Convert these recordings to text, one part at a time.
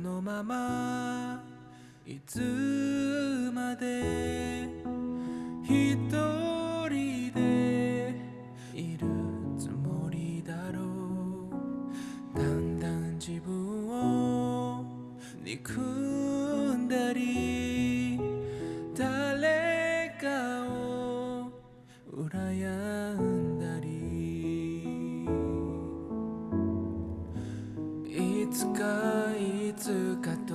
のままいつまでかと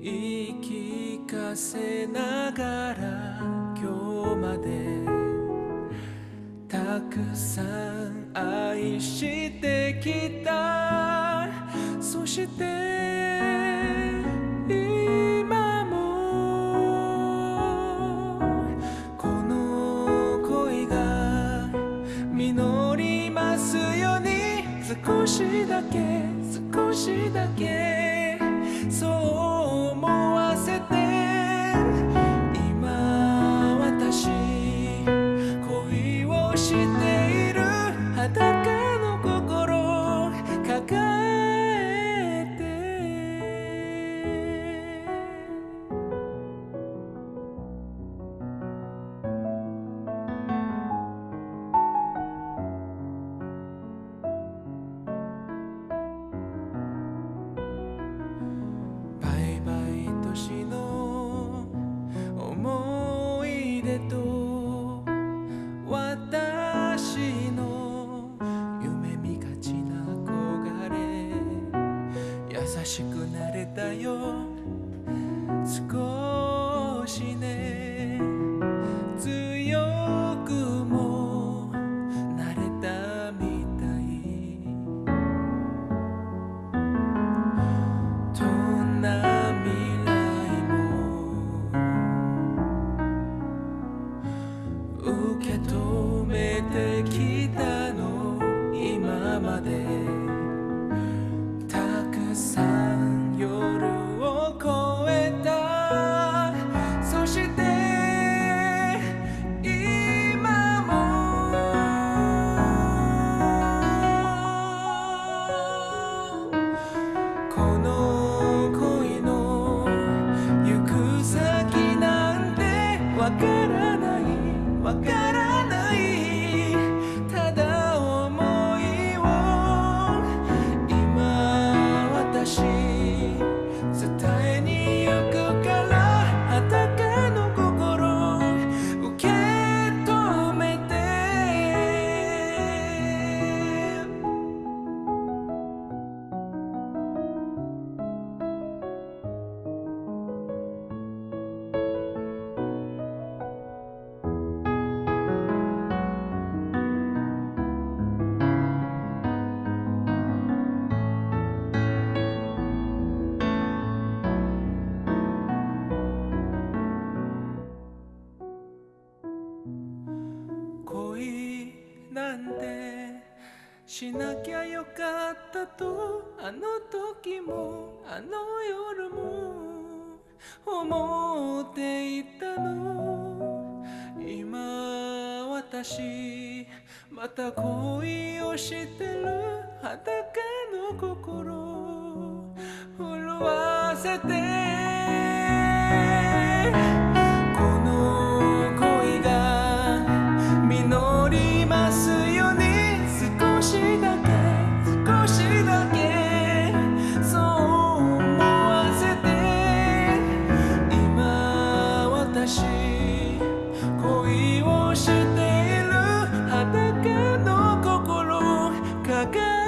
言い聞かせながら今日までたくさん愛してきたそして今もこの恋が実りますように。少しだけ少しだけ。しくなれたよ。なんてしなきゃよかったとあの時もあの夜も思っていたの。今私また恋をしてる裸の心震わせて again.